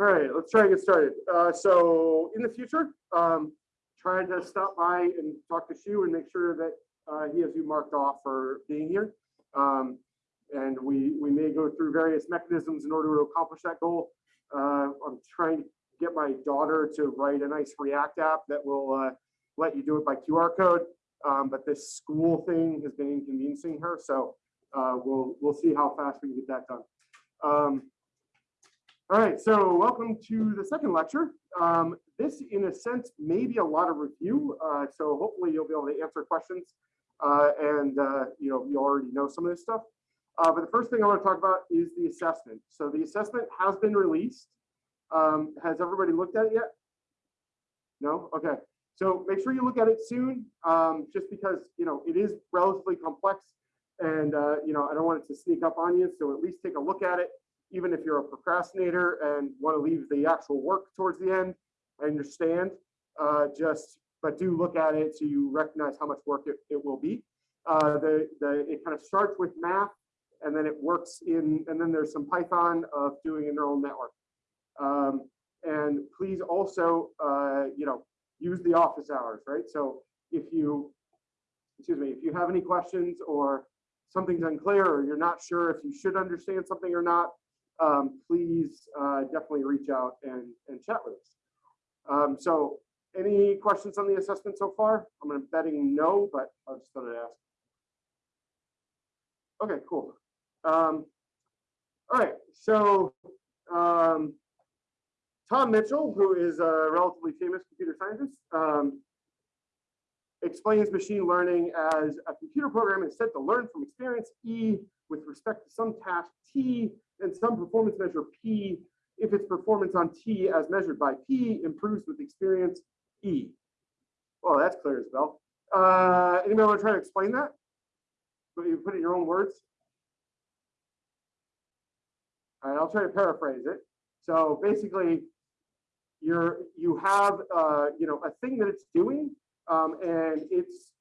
All right, let's try and get started. Uh, so in the future, um, trying to stop by and talk to Shu and make sure that uh, he has you marked off for being here. Um, and we we may go through various mechanisms in order to accomplish that goal. Uh, I'm trying to get my daughter to write a nice React app that will uh, let you do it by QR code. Um, but this school thing has been inconveniencing her, so uh, we'll we'll see how fast we can get that done. All right, so welcome to the second lecture. Um, this, in a sense, may be a lot of review, uh, so hopefully you'll be able to answer questions. Uh, and uh, you know, you already know some of this stuff. Uh, but the first thing I want to talk about is the assessment. So the assessment has been released. Um, has everybody looked at it yet? No? Okay. So make sure you look at it soon, um, just because you know it is relatively complex, and uh, you know I don't want it to sneak up on you. So at least take a look at it, even if you're a procrastinator and want to leave the actual work towards the end. I understand. Uh, just but do look at it so you recognize how much work it, it will be. Uh, the the it kind of starts with math, and then it works in, and then there's some Python of doing a neural network. Um, and please also, uh, you know, use the office hours, right? So if you, excuse me, if you have any questions or something's unclear or you're not sure if you should understand something or not, um, please uh, definitely reach out and, and chat with us. Um, so any questions on the assessment so far? I'm betting no, but I just thought I'd ask. Okay, cool. Um, all right, so um, Tom Mitchell, who is a relatively famous computer scientist, um, explains machine learning as a computer program is said to learn from experience E with respect to some task T and some performance measure P if its performance on T as measured by P improves with experience E. Well, that's clear as bell. Uh, anybody want to try to explain that? But you put it in your own words. All right, I'll try to paraphrase it. So basically, you're you have uh, you know a thing that it's doing, um, and it's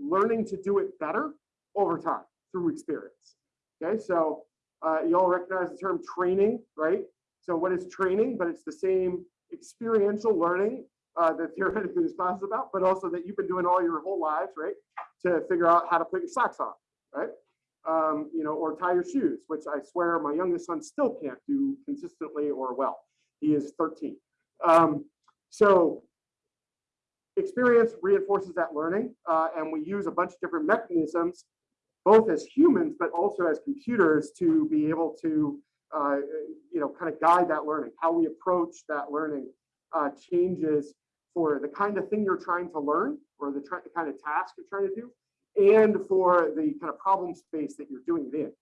learning to do it better over time through experience. Okay, so uh, you all recognize the term training, right? So what is training? But it's the same experiential learning uh, that theoretically this class is about, but also that you've been doing all your whole lives, right? To figure out how to put your socks on, right? Um, you know, or tie your shoes, which I swear my youngest son still can't do consistently or well. He is 13. Um, so experience reinforces that learning, uh, and we use a bunch of different mechanisms, both as humans, but also as computers to be able to, uh, you know, kind of guide that learning. How we approach that learning uh, changes for the kind of thing you're trying to learn or the, the kind of task you're trying to do and for the kind of problem space that you're doing it in.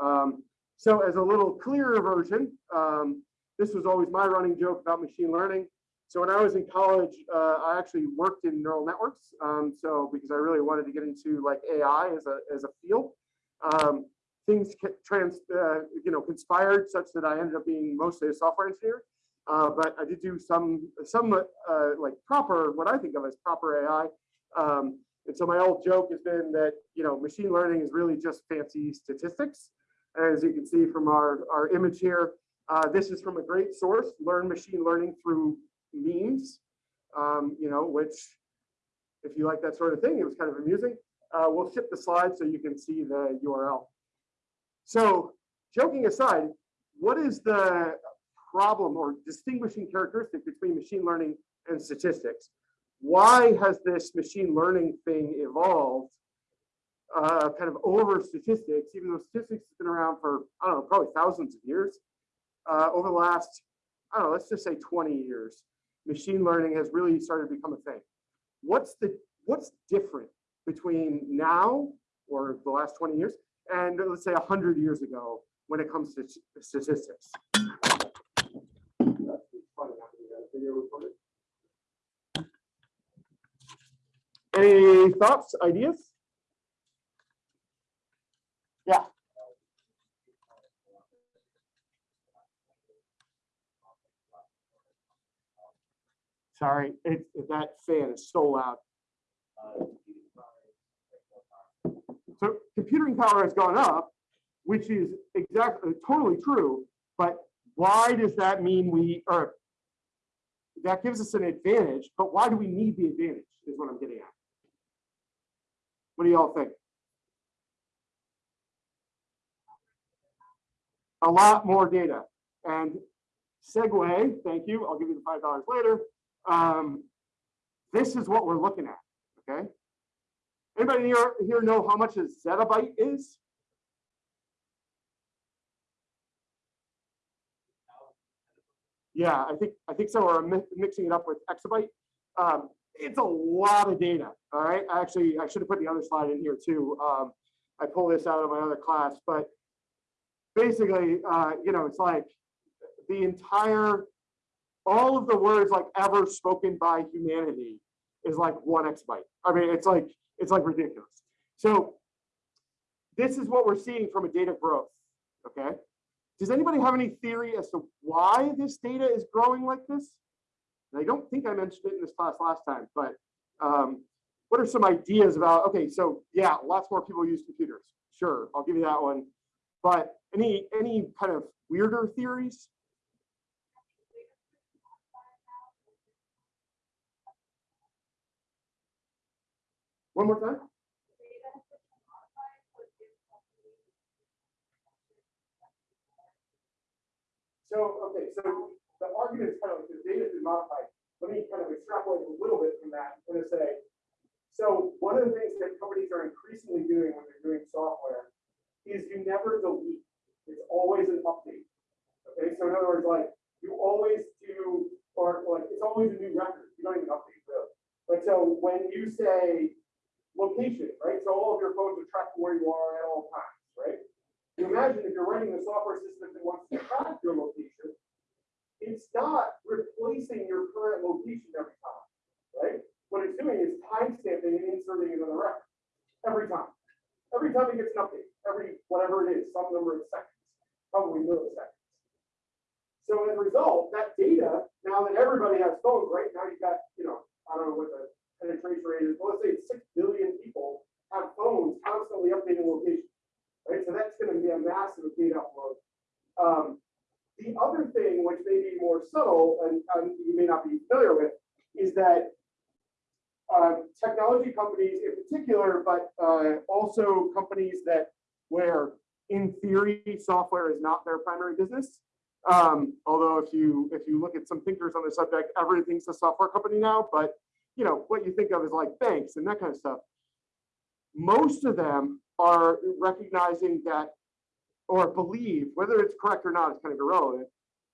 Um, so as a little clearer version, um, this was always my running joke about machine learning. So when I was in college, uh, I actually worked in neural networks. Um, so because I really wanted to get into like AI as a, as a field, um, things trans, uh, you know, conspired such that I ended up being mostly a software engineer. Uh, but I did do some, some uh, like proper, what I think of as proper AI. Um, and so my old joke has been that, you know, machine learning is really just fancy statistics. As you can see from our, our image here, uh, this is from a great source, Learn Machine Learning Through Memes, um, you know, which if you like that sort of thing, it was kind of amusing. Uh, we'll ship the slide so you can see the URL. So joking aside, what is the problem or distinguishing characteristic between machine learning and statistics? Why has this machine learning thing evolved uh, kind of over statistics, even though statistics has been around for, I don't know, probably thousands of years? Uh, over the last, I don't know, let's just say 20 years, machine learning has really started to become a thing. What's the what's different between now or the last 20 years and let's say 100 years ago when it comes to statistics? Any thoughts, ideas? Yeah. Sorry, it, that fan is so loud. So computing power has gone up, which is exactly uh, totally true. But why does that mean we, or that gives us an advantage, but why do we need the advantage is what I'm getting at. What do y'all think? A lot more data and segue, thank you, I'll give you the $5 later. Um, this is what we're looking at, okay? Anybody here, here know how much a zettabyte is? Yeah, I think I think some are mi- mixing it up with exabyte. Um, it's a lot of data. All right. Actually, I should have put the other slide in here too. Um, I pull this out of my other class, but basically, uh, you know, it's like the entire, all of the words like ever spoken by humanity is like one exabyte. I mean, it's like it's like ridiculous. So this is what we're seeing from a data growth. Okay. Does anybody have any theory as to why this data is growing like this? And I don't think I mentioned it in this class last time, but um, what are some ideas about, okay, so yeah, lots more people use computers. Sure, I'll give you that one. But any any kind of weirder theories? One more time? So, okay, so the argument is kind of like the data is modified. Let me kind of extrapolate a little bit from that. I'm going to say, so one of the things that companies are increasingly doing when they're doing software is you never delete. It's always an update. Okay, so in other words, like you always do, or like it's always a new record. You don't even update really. But so when you say location, right? So all of your phones are tracking where you are at all times, right? You imagine if you're running a software system that wants to track your location, it's not replacing your current location every time, right? What it's doing is timestamping and inserting another record every time. Every time it gets an update, every whatever it is, some number of seconds, probably milliseconds. So as a result, that data, now that everybody has phones, right? Now you've got, you know, I don't know what the penetration rate is, but let's say six billion people have phones constantly updating location right? So that's going to be a massive data upload. Um, the other thing, which may be more subtle and, and you may not be familiar with, is that uh, technology companies in particular, but uh, also companies that where in theory software is not their primary business. Um, although if you if you look at some thinkers on the subject, everything's a software company now. But you know what you think of is like banks and that kind of stuff. Most of them are recognizing that or believe, whether it's correct or not, it's kind of irrelevant,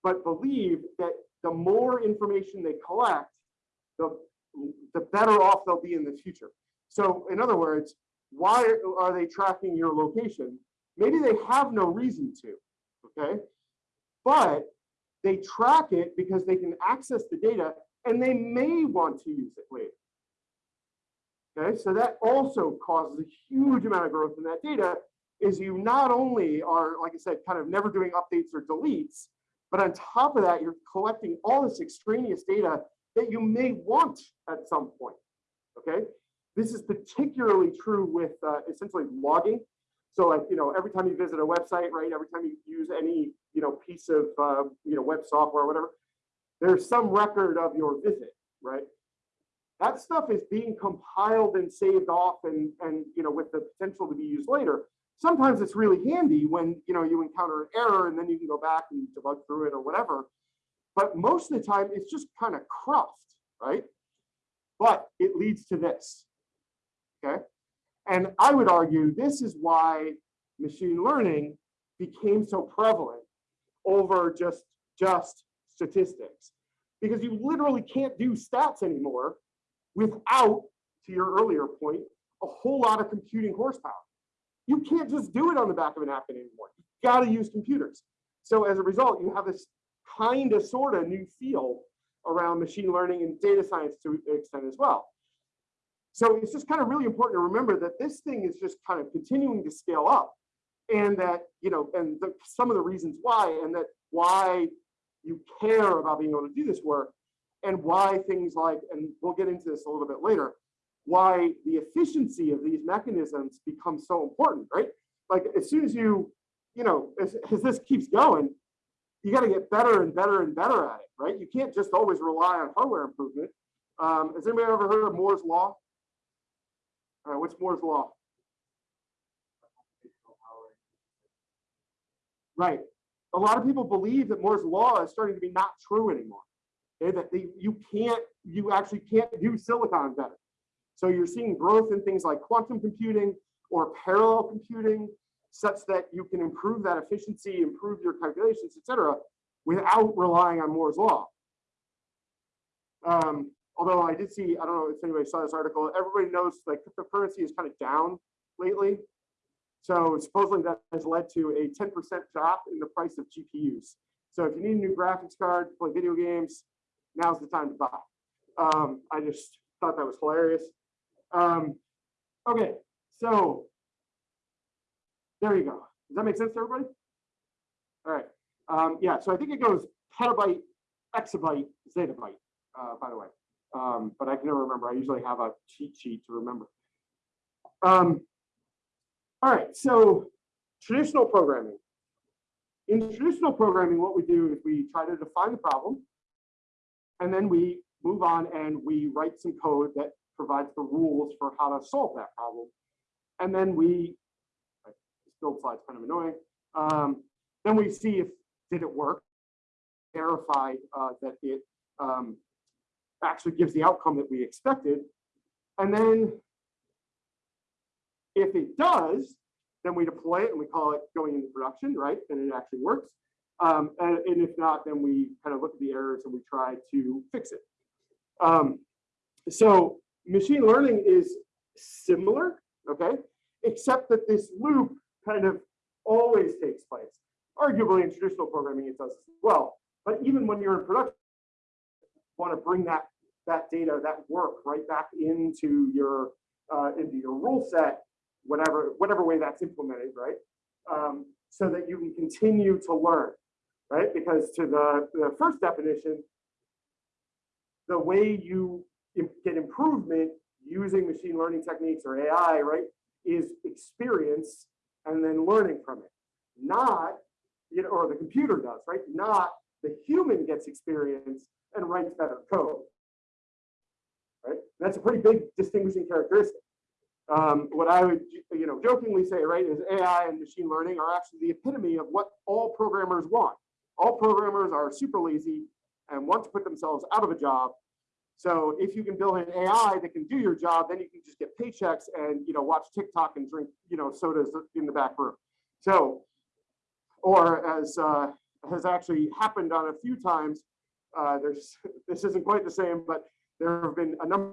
but believe that the more information they collect, the, the better off they'll be in the future. So in other words, why are they tracking your location? Maybe they have no reason to, okay? But they track it because they can access the data and they may want to use it later. Okay, so that also causes a huge amount of growth in that data is you not only are, like I said, kind of never doing updates or deletes, but on top of that, you're collecting all this extraneous data that you may want at some point, okay? This is particularly true with uh, essentially logging. So like, you know, every time you visit a website, right, every time you use any, you know, piece of, uh, you know, web software or whatever, there's some record of your visit, right? that stuff is being compiled and saved off and, and you know, with the potential to be used later. Sometimes it's really handy when you know you encounter an error and then you can go back and debug through it or whatever. But most of the time it's just kind of cruft, right? But it leads to this. Okay. And I would argue this is why machine learning became so prevalent over just just statistics because you literally can't do stats anymore without, to your earlier point, a whole lot of computing horsepower. You can't just do it on the back of a napkin anymore. You got to use computers. So as a result, you have this kind of sort of new field around machine learning and data science to an extent as well. So it's just kind of really important to remember that this thing is just kind of continuing to scale up and that, you know, and the, some of the reasons why, and that why you care about being able to do this work and why things like, and we'll get into this a little bit later, why the efficiency of these mechanisms becomes so important, right? Like as soon as you, you know, as, as this keeps going, you got to get better and better and better at it, right? You can't just always rely on hardware improvement. Um, has anybody ever heard of Moore's law? All right, what's Moore's law? Right. A lot of people believe that Moore's law is starting to be not true anymore. Okay, that they, you can't, you actually can't do silicon better. So you're seeing growth in things like quantum computing or parallel computing, such that you can improve that efficiency, improve your calculations, etc., without relying on Moore's law. Um, although I did see, I don't know if anybody saw this article, everybody knows like cryptocurrency is kind of down lately. So supposedly that has led to a 10% drop in the price of GPUs. So if you need a new graphics card, to play video games, now's the time to buy. Um, I just thought that was hilarious. Um, okay, so there you go. Does that make sense to everybody? All right. Um, yeah, so I think it goes petabyte, exabyte, zettabyte, uh, by the way. Um, but I can never remember. I usually have a cheat sheet to remember. Um, all right, so traditional programming. In traditional programming, what we do is we try to define the problem, and then we move on and we write some code that provides the rules for how to solve that problem. And then we, this build slide's kind of annoying. Um, then we see if, did it work? Verify uh, that it um, actually gives the outcome that we expected. And then if it does, then we deploy it and we call it going into production, right? And it actually works. Um, and, and, if not, then we kind of look at the errors and we try to fix it. Um, so machine learning is similar, okay? Except that this loop kind of always takes place. Arguably in traditional programming, it does as well. But even when you're in production, you want to bring that, that data, that work right back into your, uh, into your rule set, whatever, whatever way that's implemented, right? Um, so that you can continue to learn right? Because to the, the first definition, the way you get improvement using machine learning techniques or AI, right, is experience and then learning from it. Not, you know, or the computer does, right? Not the human gets experience and writes better code. Right? That's a pretty big distinguishing characteristic. Um, what I would, you know, jokingly say, right, is AI and machine learning are actually the epitome of what all programmers want all programmers are super lazy and want to put themselves out of a job. So if you can build an AI that can do your job, then you can just get paychecks and you know watch TikTok and drink you know sodas in the back room. So, or as uh, has actually happened on a few times, uh, there's this isn't quite the same, but there have been a number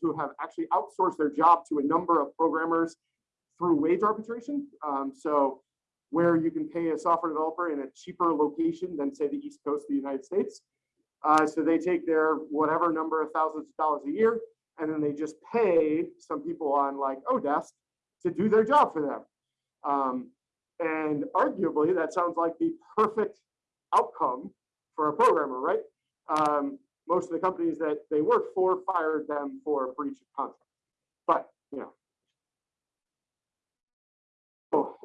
who have actually outsourced their job to a number of programmers through wage arbitration. Um, so where you can pay a software developer in a cheaper location than say the East Coast of the United States. Uh, so they take their whatever number of thousands of dollars a year, and then they just pay some people on like Odesk to do their job for them. Um, and arguably, that sounds like the perfect outcome for a programmer, right? Um, most of the companies that they work for fired them for breach of contract. But you know,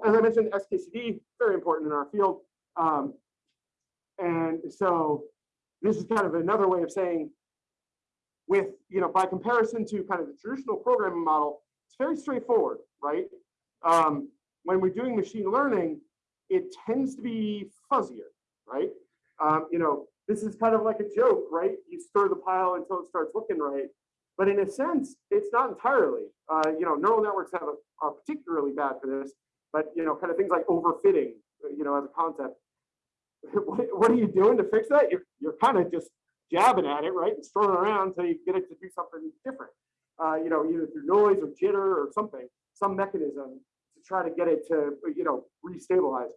as I mentioned, XKCD, very important in our field. Um, and so this is kind of another way of saying with, you know, by comparison to kind of the traditional programming model, it's very straightforward, right? Um, when we're doing machine learning, it tends to be fuzzier, right? Um, you know, this is kind of like a joke, right? You stir the pile until it starts looking right. But in a sense, it's not entirely. Uh, you know, neural networks have a, are particularly bad for this but you know, kind of things like overfitting, you know, as a concept. what, what are you doing to fix that? You're, you're kind of just jabbing at it, right? And throwing around until you get it to do something different. Uh, you know, either through noise or jitter or something, some mechanism to try to get it to, you know, restabilize.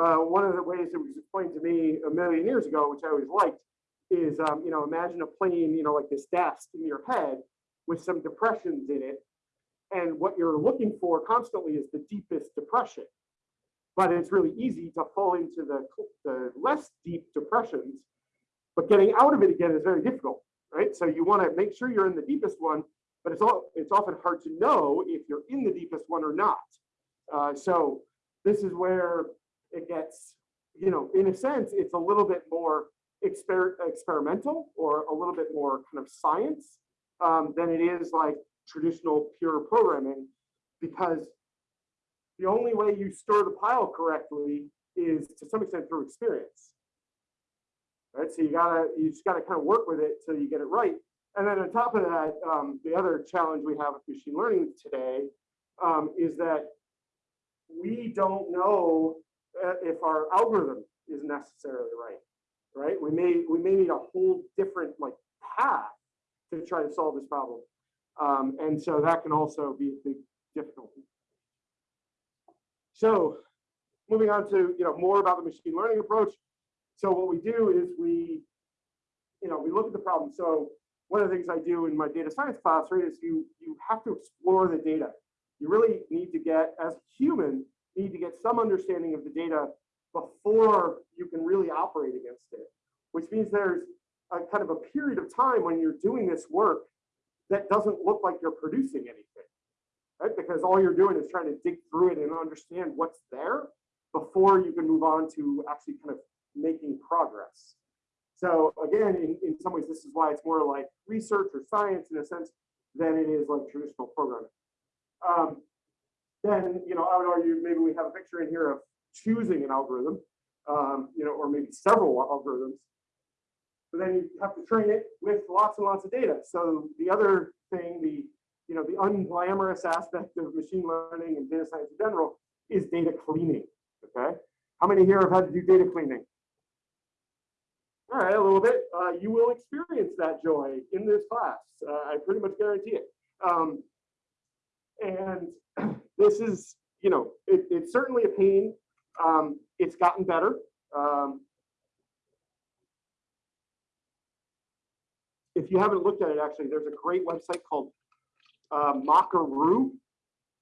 Uh, one of the ways it was explained to me a million years ago, which I always liked, is, um, you know, imagine a plane, you know, like this desk in your head with some depressions in it and what you're looking for constantly is the deepest depression. But it's really easy to fall into the, the less deep depressions, but getting out of it again is very difficult, right? So you want to make sure you're in the deepest one, but it's all it's often hard to know if you're in the deepest one or not. Uh, so this is where it gets you know, in a sense, it's a little bit more exper experimental or a little bit more kind of science um, than it is like traditional pure programming because the only way you stir the pile correctly is to some extent through experience. Right, so you gotta, you just gotta kind of work with it till you get it right. And then on top of that, um, the other challenge we have with machine learning today um, is that we don't know if our algorithm is necessarily right. Right, we may we may need a whole different like path to try to solve this problem, um, and so that can also be a big difficulty. So moving on to you know more about the machine learning approach. So what we do is we, you know, we look at the problem. So one of the things I do in my data science class, right, is you you have to explore the data. You really need to get, as a human, need to get some understanding of the data before you can really operate against it, which means there's a kind of a period of time when you're doing this work that doesn't look like you're producing anything, right? Because all you're doing is trying to dig through it and understand what's there before you can move on to actually kind of making progress. So again, in, in some ways, this is why it's more like research or science in a sense than it is like traditional programming. Um, then, you know, I would argue maybe we have a picture in here of choosing an algorithm, um, you know, or maybe several algorithms. But then you have to train it with lots and lots of data. So the other thing, the you know, the unglamorous aspect of machine learning and data science in general is data cleaning. Okay, how many here have had to do data cleaning? All right, a little bit. Uh, you will experience that joy in this class. Uh, I pretty much guarantee it. Um, and this is, you know, it, it's certainly a pain. Um, it's gotten better. Um, if you haven't looked at it, actually, there's a great website called uh, Mockaroo,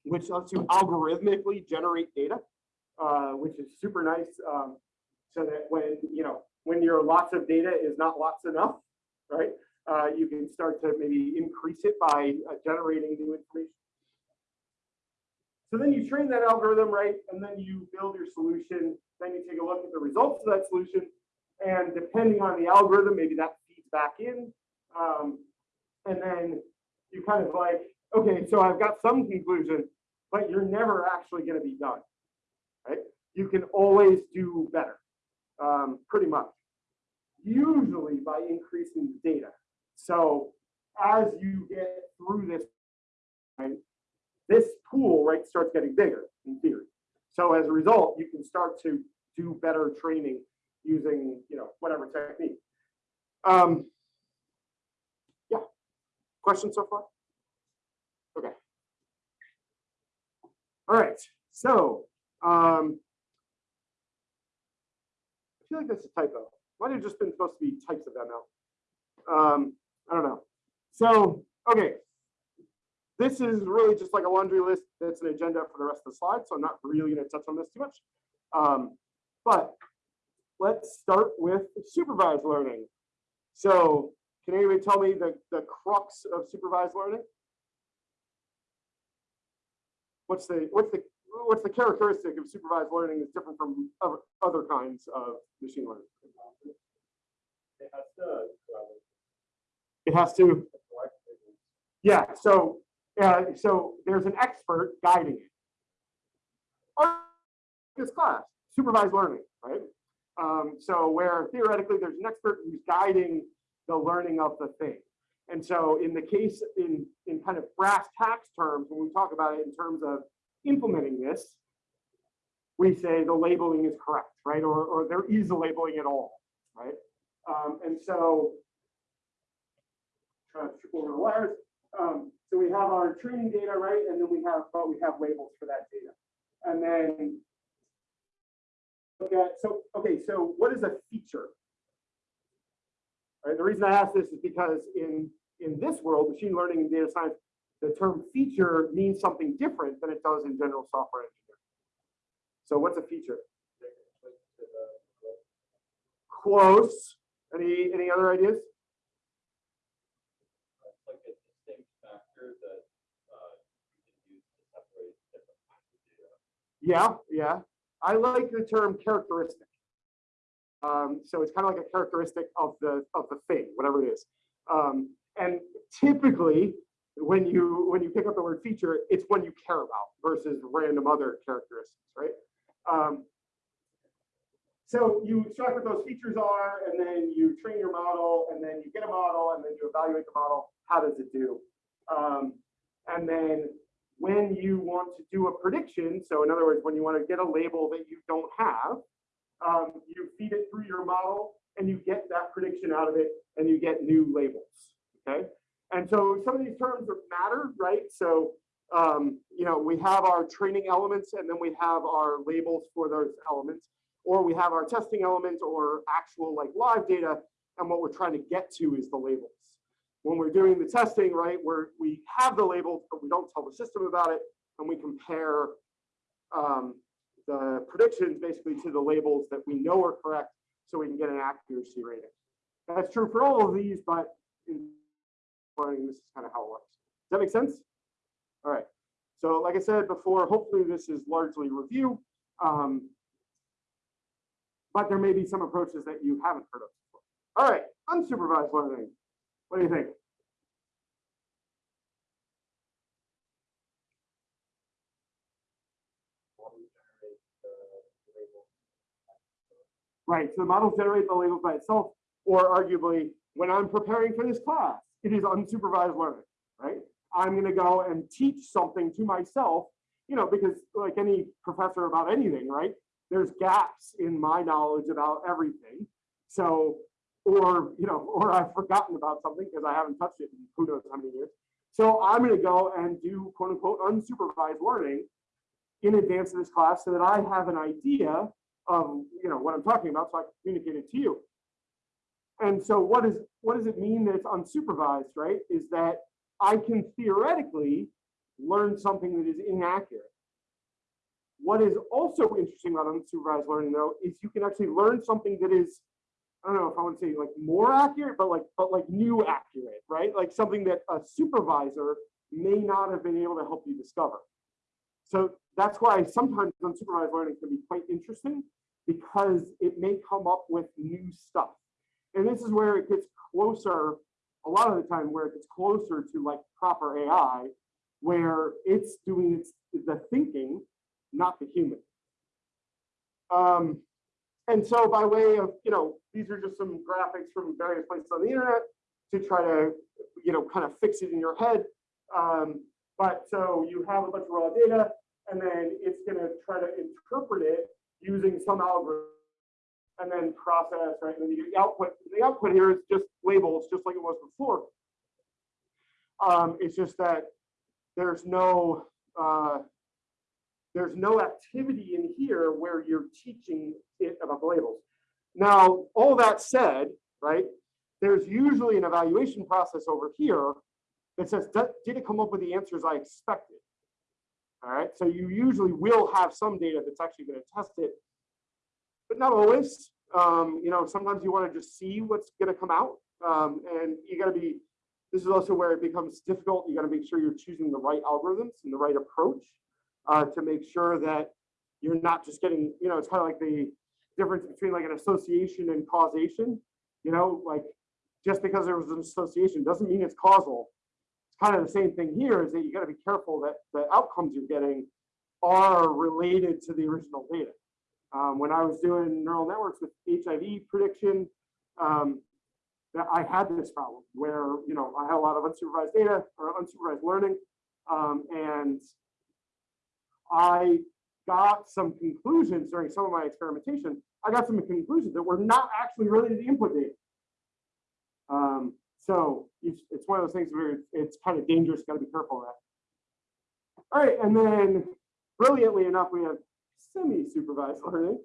which lets you algorithmically generate data, uh, which is super nice. Um, so that when, you know, when your lots of data is not lots enough, right? Uh, you can start to maybe increase it by uh, generating new information. So then you train that algorithm, right? And then you build your solution. Then you take a look at the results of that solution. And depending on the algorithm, maybe that feeds back in. Um, and then you kind of like, okay, so I've got some conclusion, but you're never actually going to be done, right? You can always do better, um, pretty much. Usually by increasing the data. So as you get through this, right, this pool right starts getting bigger in theory. So as a result, you can start to do better training using you know whatever technique. Um, yeah, questions so far? Okay. All right. So um, I feel like that's a typo. Might have just been supposed to be types of ML. Um, I don't know. So okay, this is really just like a laundry list that's an agenda for the rest of the slide, so I'm not really going to touch on this too much. Um, but let's start with supervised learning. So can anybody tell me the, the crux of supervised learning? What's the what's the what's the characteristic of supervised learning that's different from other, other kinds of machine learning? It has to. It has to. Yeah. So so there's an expert guiding it. This class, supervised learning, right? Um, so where theoretically there's an expert who's guiding the learning of the thing. And so in the case, in, in kind of brass tacks terms, when we talk about it in terms of implementing this, we say the labeling is correct, right? Or, or there is a labeling at all, right? Um, and so, to trip over the wires. Um, so we have our training data, right? And then we have, but we have labels for that data. And then look at, so, okay, so what is a feature? Right, the reason I ask this is because in, in this world, machine learning and data science, the term feature means something different than it does in general software engineering. So what's a feature? Close. Any, any other ideas? Like a distinct factor that uh, you can use to separate different kinds of data. Yeah, yeah. I like the term characteristic. Um, so it's kind of like a characteristic of the of the thing, whatever it is. Um, and typically, when you when you pick up the word feature, it's one you care about versus random other characteristics, right? Um, so you extract what those features are, and then you train your model, and then you get a model, and then you evaluate the model. How does it do? Um, and then when you want to do a prediction, so in other words, when you want to get a label that you don't have, um, you feed it through your model, and you get that prediction out of it, and you get new labels. Okay. And so some of these terms are matter, right? So um, you know, we have our training elements and then we have our labels for those elements, or we have our testing elements or actual like live data. And what we're trying to get to is the labels. When we're doing the testing, right, where we have the labels, but we don't tell the system about it, and we compare um, the predictions basically to the labels that we know are correct so we can get an accuracy rating. That's true for all of these, but in learning, this is kind of how it works. Does that make sense? All right. So like I said before, hopefully this is largely review. Um, but there may be some approaches that you haven't heard of before. All right, unsupervised learning. What do you think? model. Right, so the models generate the labels by itself, or arguably, when I'm preparing for this class, it is unsupervised learning, right? I'm gonna go and teach something to myself, you know, because like any professor about anything, right? There's gaps in my knowledge about everything. So, or, you know, or I've forgotten about something because I haven't touched it in who knows how many years. So I'm gonna go and do quote unquote unsupervised learning in advance of this class so that I have an idea of, you know, what I'm talking about so I can communicate it to you. And so what is what does it mean that it's unsupervised, right? Is that I can theoretically learn something that is inaccurate. What is also interesting about unsupervised learning though, is you can actually learn something that is, I don't know if I want to say like more accurate, but like, but like new accurate, right? Like something that a supervisor may not have been able to help you discover. So that's why sometimes unsupervised learning can be quite interesting because it may come up with new stuff. And this is where it gets closer, a lot of the time where it gets closer to like proper AI, where it's doing its, the thinking, not the human. Um, and so by way of, you know, these are just some graphics from various places on the internet to try to, you know, kind of fix it in your head. Um, but so you have a bunch of raw data and then it's going to try to interpret it using some algorithm and then process, right? And then you get the output. The output here is just labels, just like it was before. Um, it's just that there's no uh, there's no activity in here where you're teaching it about the labels. Now, all that said, right? There's usually an evaluation process over here that says, did it come up with the answers I expected? All right, so you usually will have some data that's actually going to test it, but not always. Um, you know, sometimes you want to just see what's going to come out, um, and you got to be. This is also where it becomes difficult. You got to make sure you're choosing the right algorithms and the right approach uh, to make sure that you're not just getting. You know, it's kind of like the difference between like an association and causation. You know, like just because there was an association doesn't mean it's causal It's kind of the same thing here is that you got to be careful that the outcomes you're getting are related to the original data. Um, when I was doing neural networks with HIV prediction, um, I had this problem where, you know, I had a lot of unsupervised data or unsupervised learning, um, and I got some conclusions during some of my experimentation. I got some conclusions that were not actually related to input data. Um, so it's, it's one of those things where it's kind of dangerous, got to be careful that. All right, and then brilliantly enough, we have semi-supervised learning.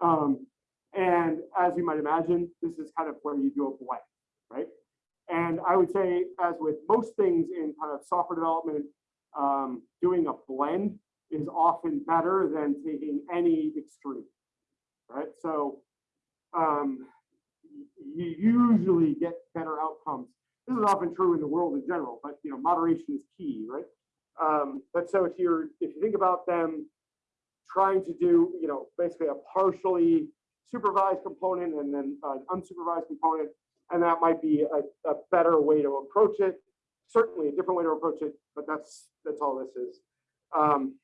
Um, and as you might imagine, this is kind of where you do a blend, right? And I would say, as with most things in kind of software development, um, doing a blend is often better than taking any extreme, right? So um, you usually get better outcomes. This is often true in the world in general, but you know, moderation is key, right? Um, but so if you're if you think about them trying to do, you know, basically a partially supervised component and then an unsupervised component. And that might be a, a better way to approach it. Certainly a different way to approach it, but that's, that's all this is. Um,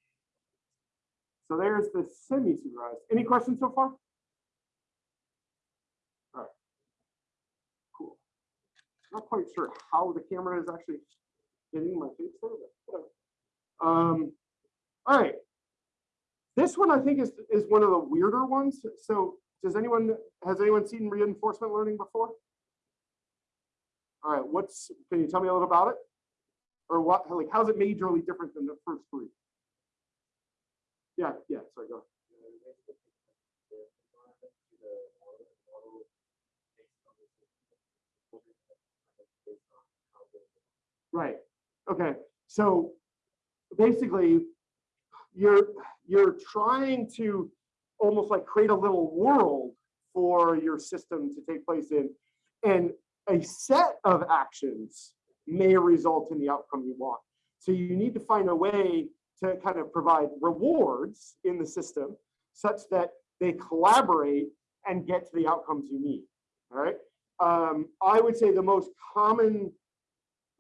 so there's the semi-supervised. Any questions so far? All right. Cool. Not quite sure how the camera is actually hitting my face there, but. Um, all right. This one I think is, is one of the weirder ones. So does anyone, has anyone seen reinforcement learning before? All right, what's, can you tell me a little about it? Or what, like, how's it majorly different than the first three? Yeah, yeah, sorry, go. Right, okay, so basically, you're, you're trying to almost like create a little world for your system to take place in. And a set of actions may result in the outcome you want. So you need to find a way to kind of provide rewards in the system such that they collaborate and get to the outcomes you need. All right. Um, I would say the most common,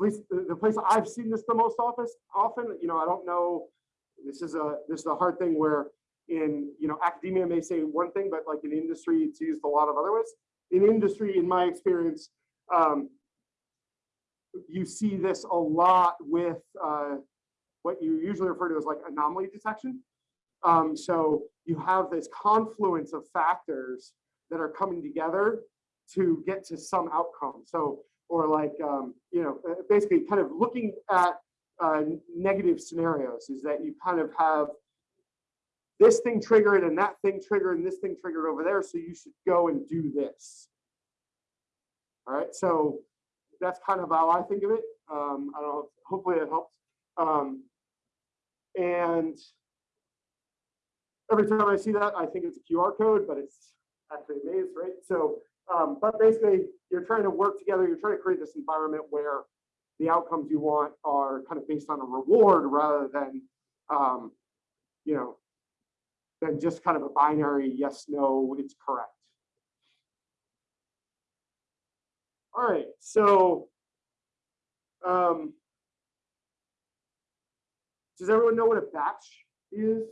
at least the, place I've seen this the most office, often, you know, I don't know, this is a this is a hard thing where in you know academia may say one thing, but like in industry, it's used a lot of other ways. In industry, in my experience, um, you see this a lot with uh, what you usually refer to as like anomaly detection. Um, so you have this confluence of factors that are coming together to get to some outcome. So, or like, um, you know, uh, basically kind of looking at uh, negative scenarios is that you kind of have this thing triggered and that thing triggered and this thing triggered over there. So you should go and do this. All right, so that's kind of how I think of it. Um, I don't know, hopefully it helps. Um, and every time I see that, I think it's a QR code, but it's actually a maze, right? So, um, but basically you're trying to work together, you're trying to create this environment where the outcomes you want are kind of based on a reward rather than, um, you know, than just kind of a binary yes, no, it's correct. All right, so um, does everyone know what a batch is?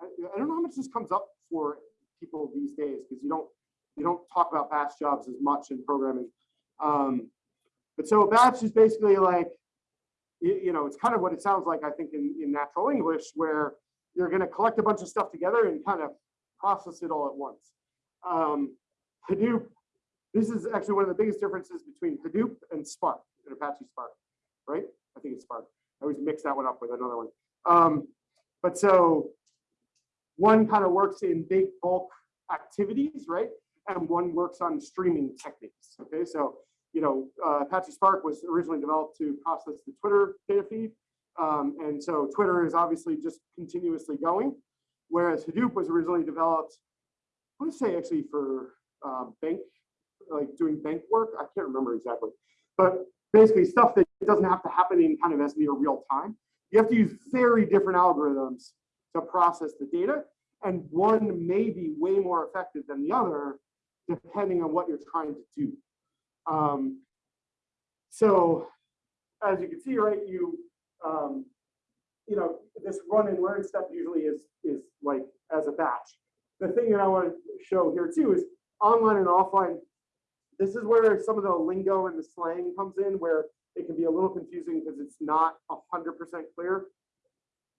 I, I don't know how much this comes up for people these days because you don't you don't talk about batch jobs as much in programming. Um, but so a batch is basically like you, you know it's kind of what it sounds like I think in, in natural English where you're going to collect a bunch of stuff together and kind of process it all at once. Um, Hadoop this is actually one of the biggest differences between Hadoop and Spark, and Apache Spark, right? I think it's Spark. I always mix that one up with another one. Um, but so one kind of works in big bulk activities, right? And one works on streaming techniques. Okay, so you know, uh, Apache Spark was originally developed to process the Twitter data feed. Um, and so Twitter is obviously just continuously going, whereas Hadoop was originally developed, I want to say actually for uh, bank like doing bank work. I can't remember exactly, but basically stuff that doesn't have to happen in kind of as near real time. You have to use very different algorithms to process the data. And one may be way more effective than the other, depending on what you're trying to do. Um, so as you can see, right, you, um, you know, this run and learn step usually is, is like as a batch. The thing that I want to show here too is online and offline this is where some of the lingo and the slang comes in, where it can be a little confusing because it's not 100% clear.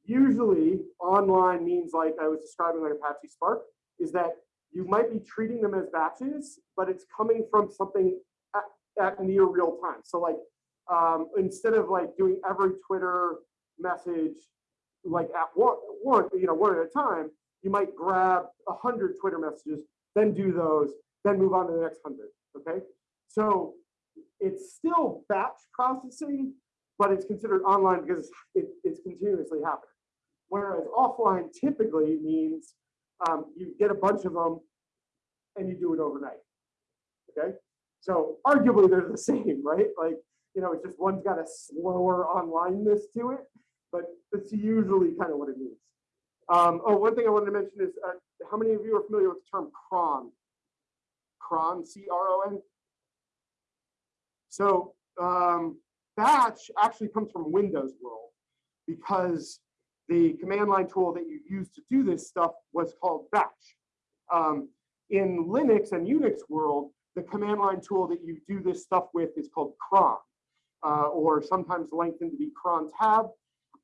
Usually online means like I was describing like Apache Spark, is that you might be treating them as batches, but it's coming from something at, at near real time. So like um, instead of like doing every Twitter message like at one, one, you know, one at a time, you might grab a hundred Twitter messages, then do those, then move on to the next hundred okay? So it's still batch processing, but it's considered online because it, it's continuously happening. Whereas offline typically means um, you get a bunch of them and you do it overnight, okay? So arguably they're the same, right? Like, you know, it's just one's got a slower onlineness to it, but that's usually kind of what it means. Um, oh, one thing I wanted to mention is uh, how many of you are familiar with the term cron? cron, C-R-O-N. So um, batch actually comes from Windows world because the command line tool that you use to do this stuff was called batch. Um, in Linux and Unix world, the command line tool that you do this stuff with is called cron, uh, or sometimes lengthened to be cron tab.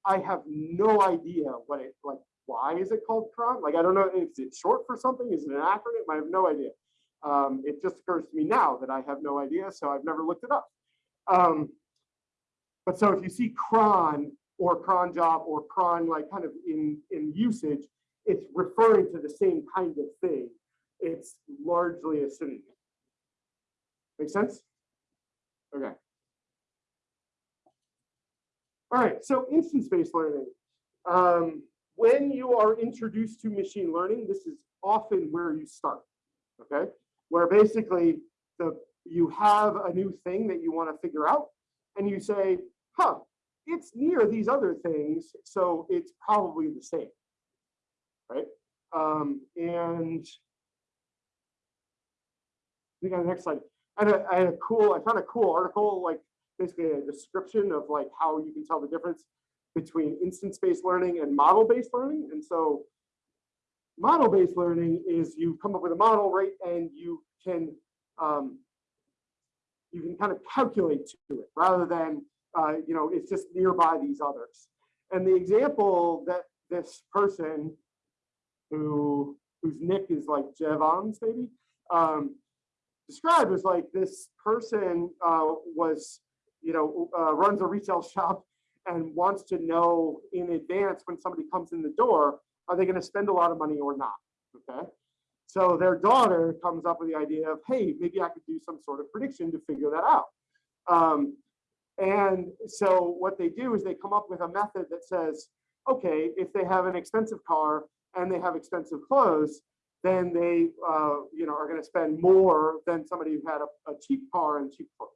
I have no idea what it, like, why is it called cron? Like, I don't know, is it short for something? Is it an acronym? I have no idea. Um, it just occurs to me now that I have no idea, so I've never looked it up. Um, but so if you see cron or cron job or cron like kind of in, in usage, it's referring to the same kind of thing. It's largely a synonym. Make sense? Okay. All right, so instance-based learning. Um, when you are introduced to machine learning, this is often where you start, okay? Where basically the you have a new thing that you want to figure out, and you say, huh, it's near these other things, so it's probably the same, right? Um, and I think on the next slide, I had, a, I had a cool, I found a cool article, like basically a description of like how you can tell the difference between instance-based learning and model-based learning. And so model-based learning is you come up with a model, right? And you can um, you can kind of calculate to it rather than uh, you know it's just nearby these others. And the example that this person who whose nick is like Jevons maybe um, described was like this person uh, was you know uh, runs a retail shop and wants to know in advance when somebody comes in the door are they going to spend a lot of money or not okay so their daughter comes up with the idea of, hey, maybe I could do some sort of prediction to figure that out. Um, and so what they do is they come up with a method that says, okay, if they have an expensive car and they have expensive clothes, then they uh, you know, are going to spend more than somebody who had a, a cheap car and cheap clothes.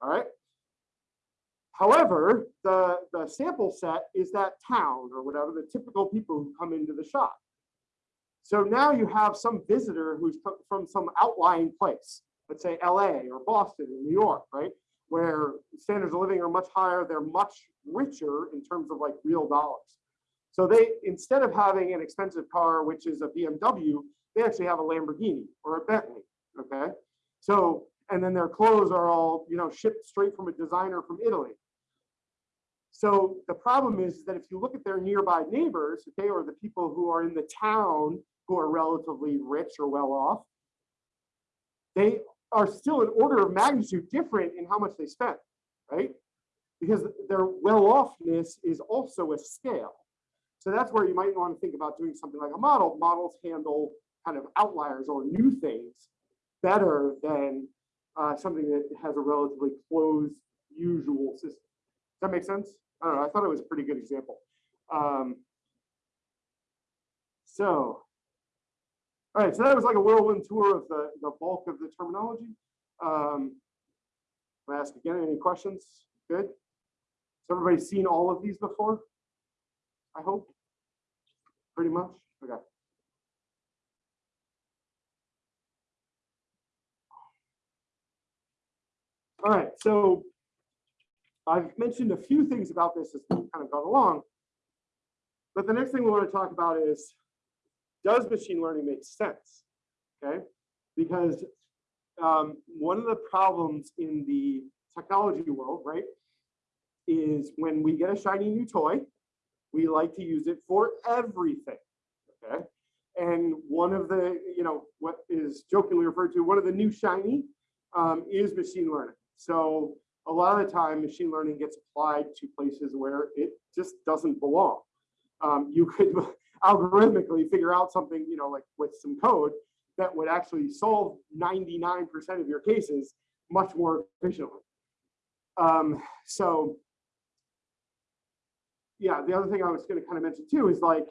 All right. However, the, the sample set is that town or whatever, the typical people who come into the shop. So now you have some visitor who's from some outlying place, let's say LA or Boston or New York, right? Where standards of living are much higher, they're much richer in terms of like real dollars. So they, instead of having an expensive car, which is a BMW, they actually have a Lamborghini or a Bentley, okay? So, and then their clothes are all, you know, shipped straight from a designer from Italy. So the problem is that if you look at their nearby neighbors, okay, or the people who are in the town who are relatively rich or well off, they are still an order of magnitude different in how much they spend, right? Because their well-offness is also a scale. So that's where you might want to think about doing something like a model. Models handle kind of outliers or new things better than uh, something that has a relatively closed usual system. Does that make sense? I don't know. I thought it was a pretty good example. Um, so all right, so that was like a whirlwind tour of the, the bulk of the terminology. Um, I'll ask again, any questions? Good. Has everybody seen all of these before? I hope. Pretty much. Okay. All right, so I've mentioned a few things about this as we've kind of gone along. But the next thing we want to talk about is does machine learning make sense? Okay, because um, one of the problems in the technology world, right, is when we get a shiny new toy, we like to use it for everything. Okay, and one of the, you know, what is jokingly referred to, one of the new shiny um, is machine learning. So a lot of the time, machine learning gets applied to places where it just doesn't belong. Um, you could algorithmically figure out something, you know, like with some code that would actually solve 99% of your cases much more efficiently. Um, so yeah, the other thing I was going to kind of mention too is like,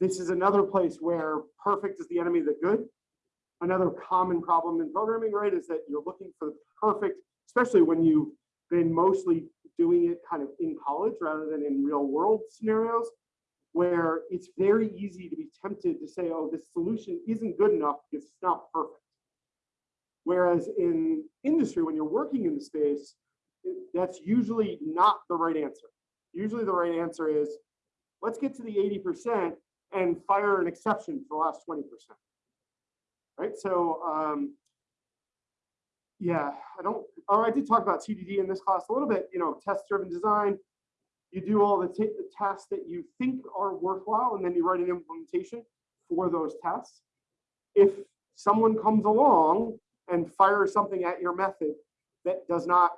this is another place where perfect is the enemy of the good. Another common problem in programming, right, is that you're looking for the perfect, especially when you've been mostly doing it kind of in college rather than in real world scenarios where it's very easy to be tempted to say, oh, this solution isn't good enough because it's not perfect. Whereas in industry, when you're working in the space, that's usually not the right answer. Usually the right answer is, let's get to the eighty percent and fire an exception for the last twenty percent. Right, so, um, yeah, I don't, oh, I did talk about TDD in this class a little bit, you know, test-driven design. You do all the the tasks that you think are worthwhile, and then you write an implementation for those tests. If someone comes along and fires something at your method that does not,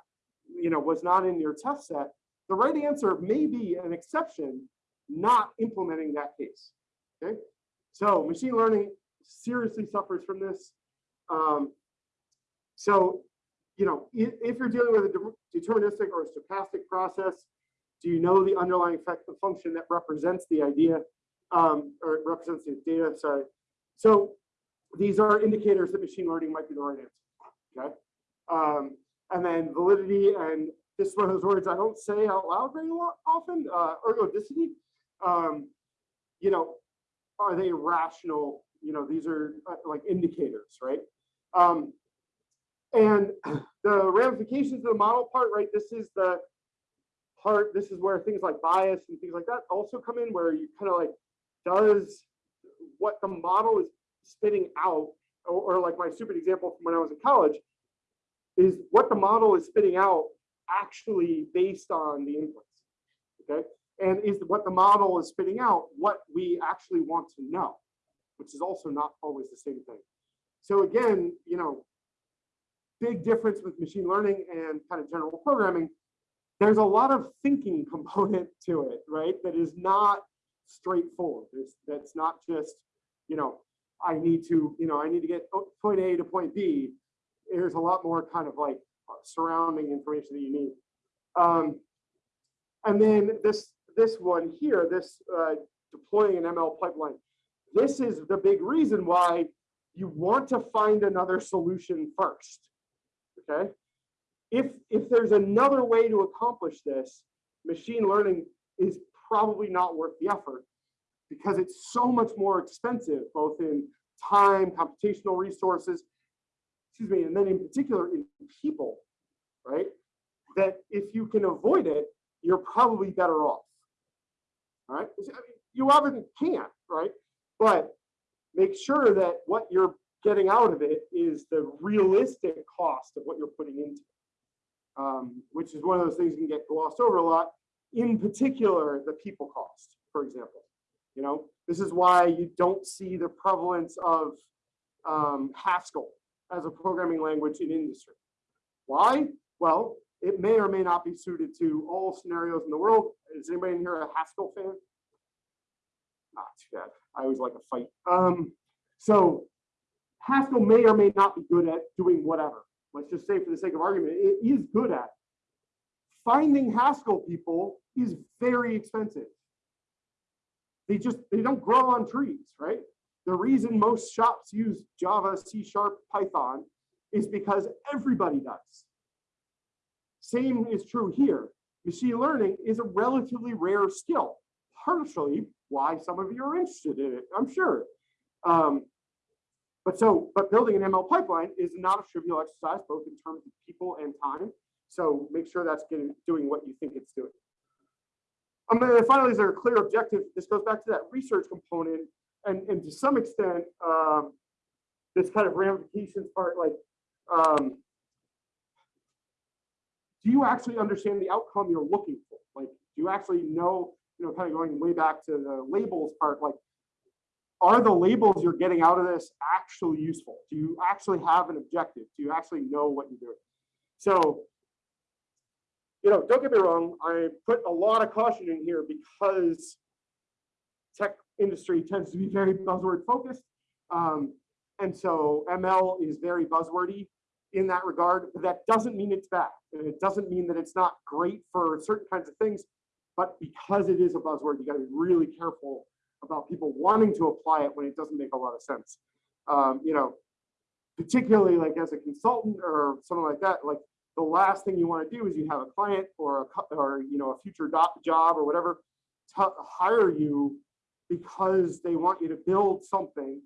you know, was not in your test set, the right answer may be an exception, not implementing that case. Okay, so machine learning seriously suffers from this. Um, so, you know, if, you're dealing with a deterministic or a stochastic process, do you know the underlying effect, the function that represents the idea, um, or represents the data, sorry. So these are indicators that machine learning might be the right answer, okay? Um, and then validity, and this is one of those words I don't say out loud very often, uh, ergodicity. Um, you know, are they rational? You know, these are uh, like indicators, right? Um, and the ramifications of the model part, right? This is the part, this is where things like bias and things like that also come in, where you kind of like, does what the model is spitting out, or, or like my stupid example from when I was in college, is what the model is spitting out actually based on the inputs, okay? And is what the model is spitting out what we actually want to know, which is also not always the same thing. So again, you know, big difference with machine learning and kind of general programming. There's a lot of thinking component to it, right? That is not straightforward. That's not just, you know, I need to, you know, I need to get point A to point B. There's a lot more kind of like surrounding information that you need. Um, and then this, this one here, this uh, deploying an ML pipeline. This is the big reason why you want to find another solution first. Okay. If, if there's another way to accomplish this, machine learning is probably not worth the effort because it's so much more expensive, both in time, computational resources, excuse me, and then in particular in people, right? That if you can avoid it, you're probably better off. All right, I mean, you often can't, right? But make sure that what you're getting out of it is the realistic cost of what you're putting into it. Um, which is one of those things you can get glossed over a lot. In particular, the people cost, for example. You know, this is why you don't see the prevalence of um, Haskell as a programming language in industry. Why? Well, it may or may not be suited to all scenarios in the world. Is anybody in here a Haskell fan? Not too bad. I always like a fight. Um, so Haskell may or may not be good at doing whatever. Let's just say for the sake of argument, it is good at. Finding Haskell people is very expensive. They just, they don't grow on trees, right? The reason most shops use Java, C Sharp, Python is because everybody does. Same is true here. Machine learning is a relatively rare skill, partially why some of you are interested in it, I'm sure. Um, but so, but building an ML pipeline is not a trivial exercise, both in terms of people and time. So make sure that's getting, doing what you think it's doing. And then finally, is there a clear objective? This goes back to that research component, and, and to some extent, um, this kind of ramifications part, like, um, do you actually understand the outcome you're looking for? Like, do you actually know, you know, kind of going way back to the labels part, like, are the labels you're getting out of this actually useful? Do you actually have an objective? Do you actually know what you're doing? So, you know, don't get me wrong, I put a lot of caution in here because tech industry tends to be very buzzword focused. Um, and so ML is very buzzwordy in that regard, that doesn't mean it's bad. It doesn't mean that it's not great for certain kinds of things, but because it is a buzzword, you gotta be really careful about people wanting to apply it when it doesn't make a lot of sense. Um, you know, particularly like as a consultant or something like that, like the last thing you want to do is you have a client or a or you know a future job or whatever hire you because they want you to build something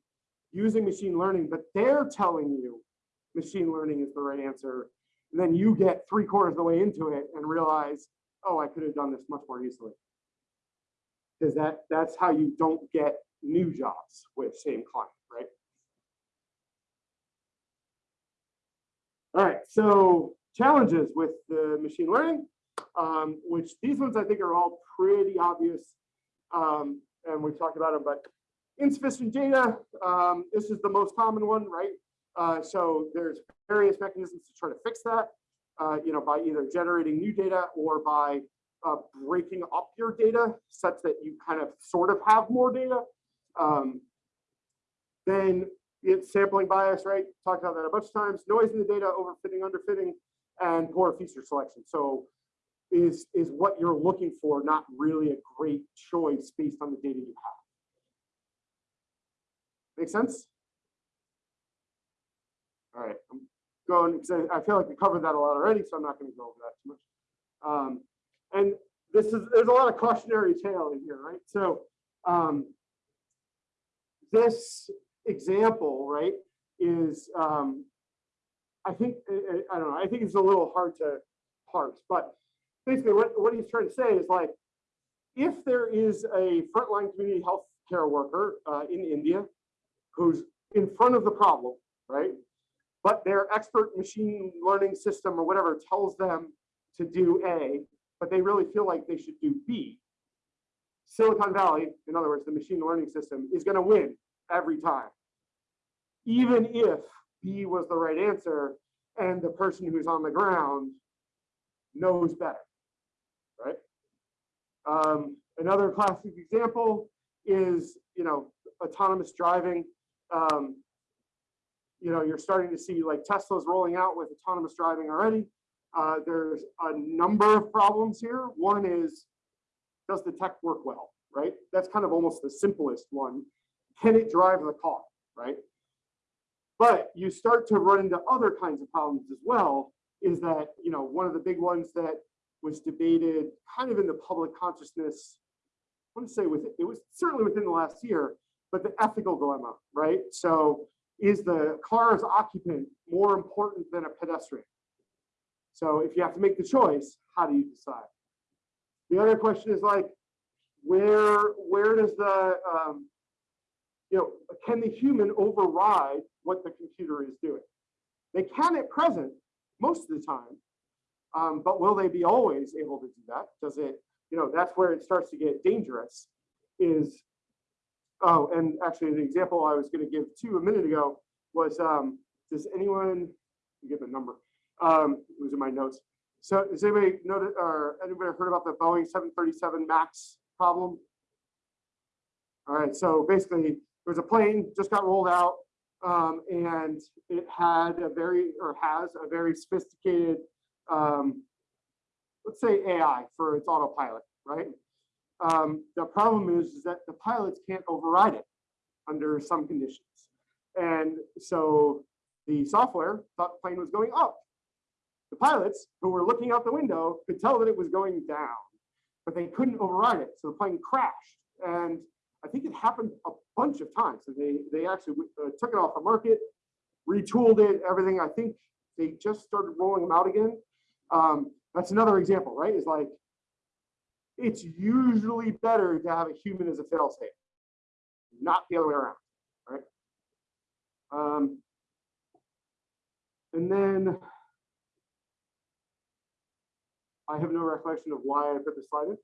using machine learning, but they're telling you machine learning is the right answer. And then you get three quarters of the way into it and realize, oh, I could have done this much more easily. Because that, that's how you don't get new jobs with same client, right? All right, so challenges with the machine learning, um, which these ones I think are all pretty obvious. Um, and we've talked about them, but insufficient data, um, this is the most common one, right? Uh, so there's various mechanisms to try to fix that, uh, you know, by either generating new data or by uh, breaking up your data such that you kind of sort of have more data. Um, then it's sampling bias, right? Talked about that a bunch of times. Noise in the data, overfitting, underfitting, and poor feature selection. So is, is what you're looking for not really a great choice based on the data you have. Make sense? All right, I'm going, because I feel like we covered that a lot already, so I'm not going to go over that too much. Um, and this is, there's a lot of cautionary tale in here, right? So um, this example, right, is, um, I think, I, I- don't know, I think it's a little hard to parse, but basically what, what he's trying to say is like, if there is a frontline community health care worker uh, in India who's in front of the problem, right? But their expert machine learning system or whatever tells them to do A, but they really feel like they should do B. Silicon Valley, in other words, the machine learning system is going to win every time. Even if B was the right answer and the person who's on the ground knows better, right? Um, another classic example is, you know, autonomous driving. Um, you know, you're starting to see like Tesla's rolling out with autonomous driving already. Uh, there's a number of problems here. One is, does the tech work well, right? That's kind of almost the simplest one. Can it drive the car, right? But you start to run into other kinds of problems as well, is that, you know, one of the big ones that was debated kind of in the public consciousness, I want to say with it was certainly within the last year, but the ethical dilemma, right? So is the car's occupant more important than a pedestrian? So if you have to make the choice, how do you decide? The other question is like, where where does the um, you know can the human override what the computer is doing? They can at present most of the time, um, but will they be always able to do that? Does it you know that's where it starts to get dangerous? Is oh, and actually the example I was going to give to a minute ago was um, does anyone give a number? Um, it was in my notes. So has anybody noted or anybody heard about the Boeing 737 MAX problem? All right, so basically there was a plane just got rolled out um, and it had a very or has a very sophisticated, um, let's say AI for its autopilot, right? Um, the problem is, is that the pilots can't override it under some conditions. And so the software thought the plane was going up. The pilots who were looking out the window could tell that it was going down, but they couldn't override it. So the plane crashed. And I think it happened a bunch of times. So they, they actually uh, took it off the market, retooled it, everything. I think they just started rolling them out again. Um, that's another example, right? Is like, it's usually better to have a human as a fail failsafe, not the other way around, right? Um, and then I have no recollection of why I put this slide in.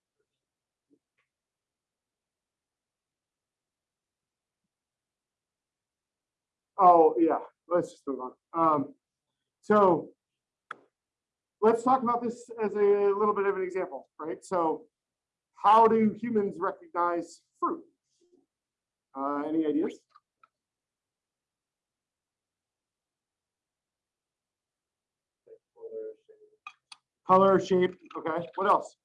Oh, yeah, let's just move on. Um, so let's talk about this as a little bit of an example, right? So how do humans recognize fruit? Uh, any ideas? Color, shape, okay, what else?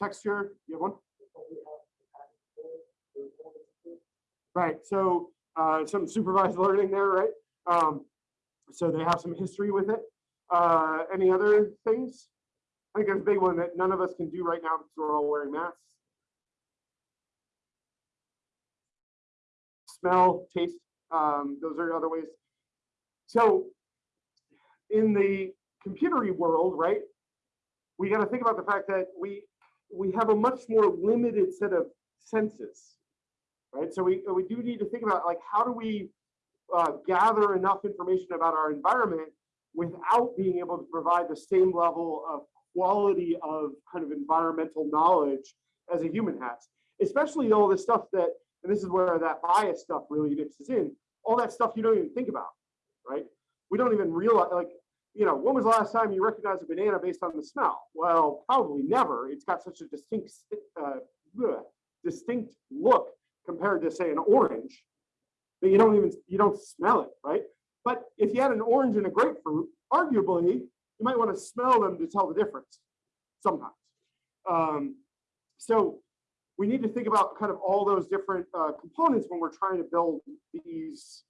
Texture, you have one? Right, so uh, some supervised learning there, right? Um, so they have some history with it. Uh, any other things? I think there's a big one that none of us can do right now because we're all wearing masks. smell, taste. Um, those are other ways. So in the computery world, right? We got to think about the fact that we we have a much more limited set of senses, right? So we we do need to think about like how do we uh, gather enough information about our environment without being able to provide the same level of quality of kind of environmental knowledge as a human has, especially all the stuff that, and this is where that bias stuff really mixes in, all that stuff you don't even think about, right? We don't even realize, like, you know, when was the last time you recognized a banana based on the smell? Well, probably never. It's got such a distinct, uh, distinct look compared to say an orange that you don't even, you don't smell it, right? But if you had an orange and a grapefruit, arguably, you might want to smell them to tell the difference sometimes. Um, so we need to think about kind of all those different uh, components when we're trying to build these,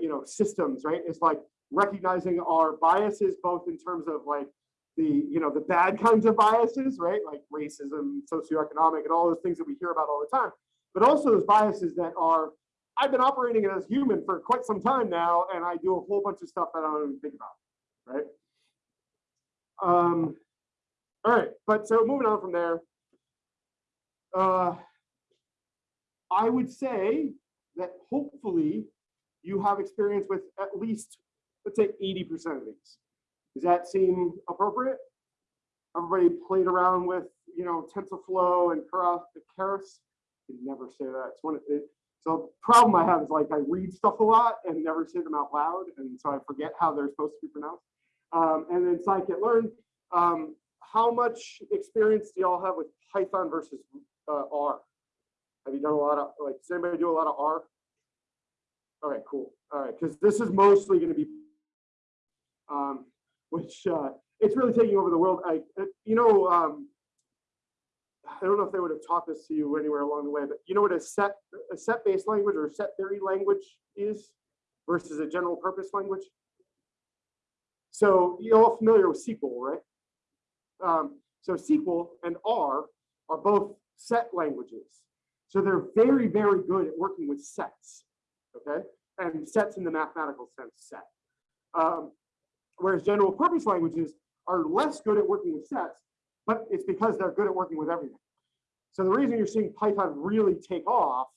you know, systems, right? It's like recognizing our biases, both in terms of like the, you know, the bad kinds of biases, right? Like racism, socioeconomic, and all those things that we hear about all the time, but also those biases that are I've been operating as human for quite some time now, and I do a whole bunch of stuff that I don't even think about, right? Um, all right, but so moving on from there, uh, I would say that hopefully you have experience with at least, let's say 80% of these. Does that seem appropriate? Everybody played around with, you know, TensorFlow and Keras. I can never say that. It's one of it, so problem I have is like I read stuff a lot and never say them out loud, and so I forget how they're supposed to be pronounced. Um, and then scikit-learn. Um, how much experience do y'all have with Python versus uh, R? Have you done a lot of like? Does anybody do a lot of R? All right, cool. All right, because this is mostly going to be, um, which uh, it's really taking over the world. I, you know, um, I don't know if they would have taught this to you anywhere along the way, but you know what a set a set based language or set theory language is versus a general purpose language? So you're all familiar with SQL, right? Um, so SQL and R are both set languages. So they're very, very good at working with sets, okay? And sets in the mathematical sense, set. Um, whereas general purpose languages are less good at working with sets, but it's because they're good at working with everything. So the reason you're seeing Python really take off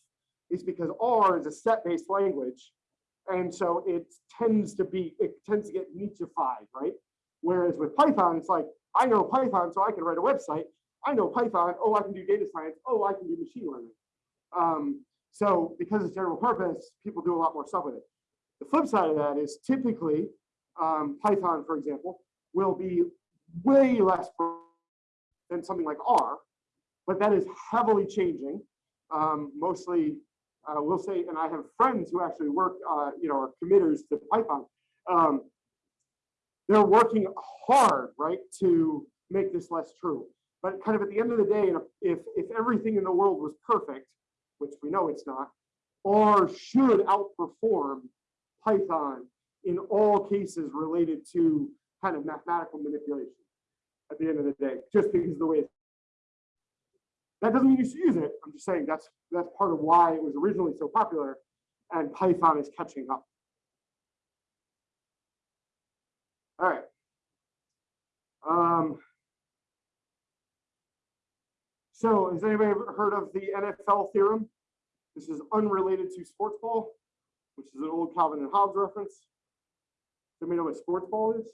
is because R is a set-based language. And so it tends to be, it tends to get nichified, right? Whereas with Python, it's like, I know Python, so I can write a website. I know Python, oh, I can do data science. Oh, I can do machine learning. Um, so because it's general purpose, people do a lot more stuff with it. The flip side of that is typically um, Python, for example, will be way less than something like R, but that is heavily changing. Um, mostly, uh, we'll say, and I have friends who actually work, uh, you know, are committers to Python. Um, they're working hard, right, to make this less true. But kind of at the end of the day, if if everything in the world was perfect, which we know it's not, R should outperform Python in all cases related to kind of mathematical manipulation at the end of the day, just because of the way it's that doesn't mean you should use it. I'm just saying that's that's part of why it was originally so popular and Python is catching up. All right. Um, so has anybody ever heard of the NFL theorem? This is unrelated to sports ball, which is an old Calvin and Hobbes reference. Does anybody know what sports ball is?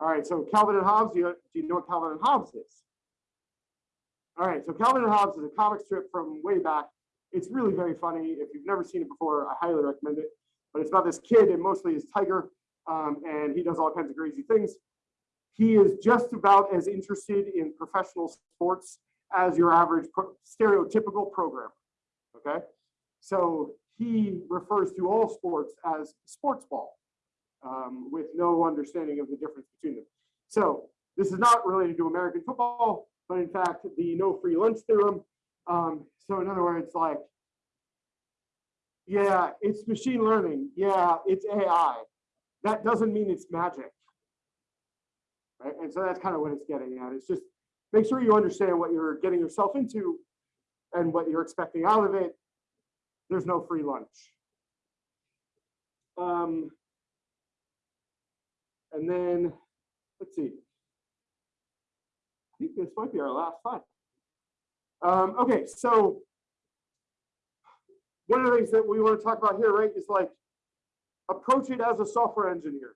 All right, so Calvin and Hobbes, do you, do you know what Calvin and Hobbes is? All right, so Calvin and Hobbes is a comic strip from way back. It's really very funny. If you've never seen it before, I highly recommend it. But it's about this kid and mostly his tiger, um, and he does all kinds of crazy things. He is just about as interested in professional sports as your average pro stereotypical programmer. Okay, so he refers to all sports as sports ball, um, with no understanding of the difference between them. So this is not related to American football but in fact, the no free lunch theorem. Um, so in other words, like, yeah, it's machine learning. Yeah, it's AI. That doesn't mean it's magic. Right? And so that's kind of what it's getting at. It's just make sure you understand what you're getting yourself into and what you're expecting out of it, there's no free lunch. Um, and then, let's see. I think this might be our last slide. Um, okay, so one of the things that we want to talk about here, right, is like approach it as a software engineer.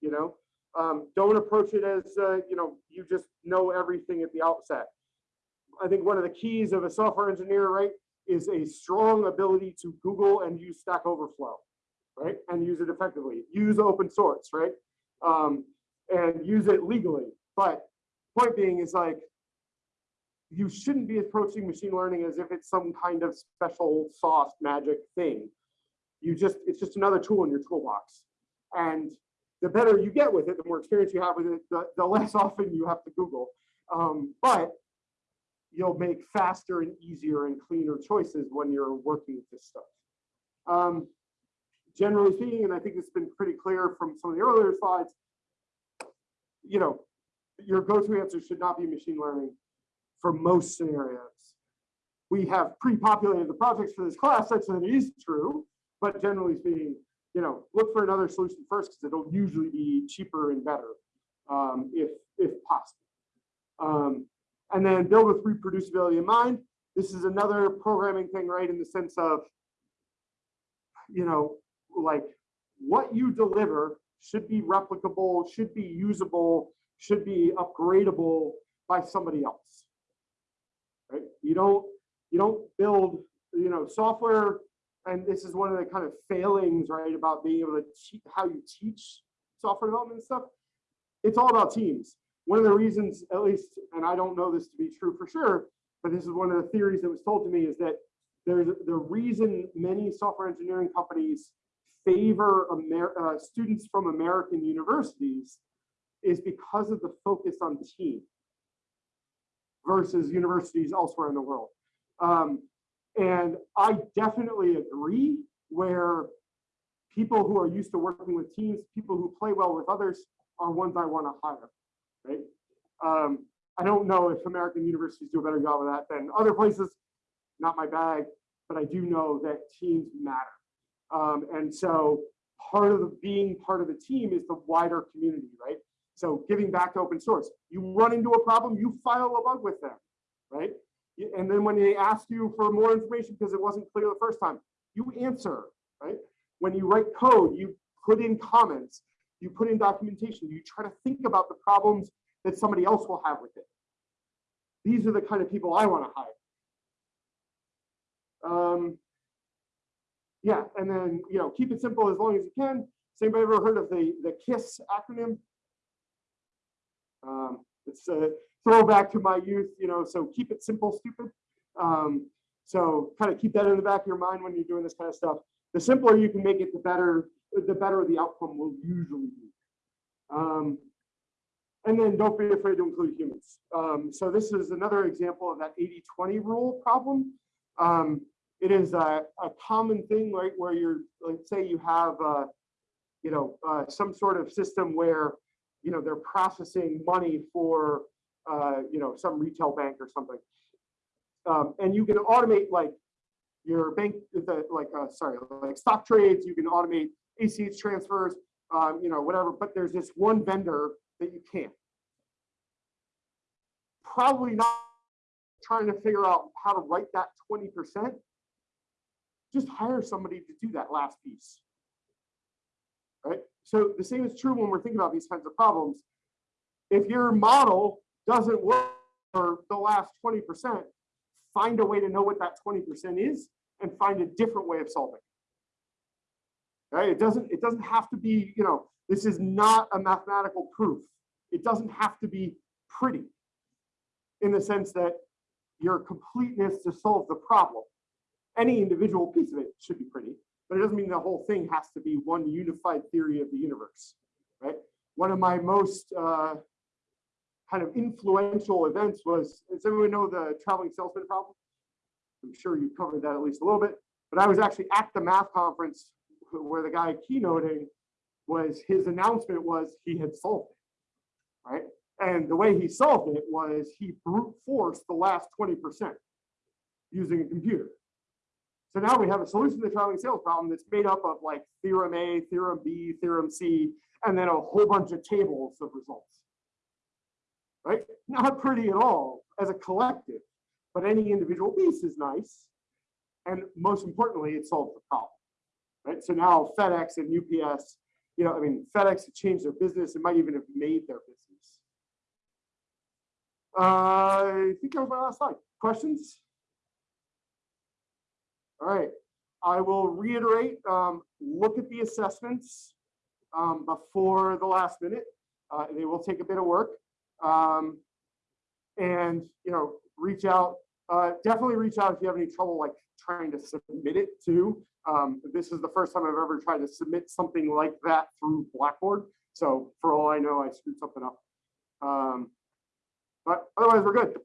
You know, um, don't approach it as uh, you know you just know everything at the outset. I think one of the keys of a software engineer, right, is a strong ability to Google and use Stack Overflow, right, and use it effectively. Use open source, right, um, and use it legally. But point being is like you shouldn't be approaching machine learning as if it's some kind of special soft magic thing. You just it's just another tool in your toolbox, and the better you get with it, the more experience you have with it, the, the less often you have to Google. Um, but you'll make faster and easier and cleaner choices when you're working with this stuff. Um, generally speaking, and I think it's been pretty clear from some of the earlier slides, you know, your go-to answer should not be machine learning for most scenarios. We have pre-populated the projects for this class such that it is true, but generally speaking, you know, look for another solution first because it'll usually be cheaper and better um, if, if possible. Um, and then build with reproducibility in mind. This is another programming thing, right? In the sense of, you know, like what you deliver should be replicable, should be usable, should be upgradable by somebody else. Right? You don't you don't build, you know, software and this is one of the kind of failings, right, about being able to teach how you teach software development and stuff. It's all about teams. One of the reasons, at least, and I don't know this to be true for sure, but this is one of the theories that was told to me is that there's the reason many software engineering companies favor Amer uh, students from American universities is because of the focus on team versus universities elsewhere in the world. Um, and I definitely agree where people who are used to working with teams, people who play well with others are ones I want to hire, right? Um, I don't know if American universities do a better job of that than other places, not my bag, but I do know that teams matter. Um, and so part of the being part of the team is the wider community, right? So giving back to open source, you run into a problem, you file a bug with them, right? And then when they ask you for more information because it wasn't clear the first time, you answer, right? When you write code, you put in comments, you put in documentation, you try to think about the problems that somebody else will have with it. These are the kind of people I want to hire. Um, yeah, and then, you know, keep it simple as long as you can. Has anybody ever heard of the, the KISS acronym? Um, it's a throwback to my youth, you know, so keep it simple, stupid. Um, so kind of keep that in the back of your mind when you're doing this kind of stuff. The simpler you can make it, the better, the better the outcome will usually be. Um, and then don't be afraid to include humans. Um, so this is another example of that 80-20 rule problem. Um, it is a, a, common thing, right, where you're, let's say you have, uh, you know, uh, some sort of system where, you know, they're processing money for, uh, you know, some retail bank or something. Um, and you can automate like your bank, the, like, uh, sorry, like stock trades, you can automate ACH transfers, um, you know, whatever, but there's this one vendor that you can't. Probably not trying to figure out how to write that 20%. Just hire somebody to do that last piece. Right? So the same is true when we're thinking about these kinds of problems. If your model doesn't work for the last 20%, find a way to know what that 20% is and find a different way of solving. Right? It doesn't, it doesn't have to be, you know, this is not a mathematical proof. It doesn't have to be pretty in the sense that your completeness to solve the problem. Any individual piece of it should be pretty, but it doesn't mean the whole thing has to be one unified theory of the universe, right? One of my most uh, kind of influential events was, does everyone know the traveling salesman problem? I'm sure you covered that at least a little bit, but I was actually at the math conference where the guy keynoting was his announcement was he had solved it, right? And the way he solved it was he brute forced the last 20%. using a computer. So now we have a solution to the traveling sales problem that's made up of like theorem A, theorem B, theorem C, and then a whole bunch of tables of results. Right? Not pretty at all as a collective, but any individual piece is nice. And most importantly, it solves the problem. Right? So now FedEx and UPS, you know, I mean, FedEx had changed their business. It might even have made their business. Uh, I think that was my last slide. Questions? All right, I will reiterate, um, look at the assessments um, before the last minute. Uh, they will take a bit of work. Um, and, you know, reach out, uh, definitely reach out if you have any trouble like trying to submit it to. Um, this is the first time I've ever tried to submit something like that through Blackboard. So for all I know, I screwed something up. Um, but otherwise, we're good.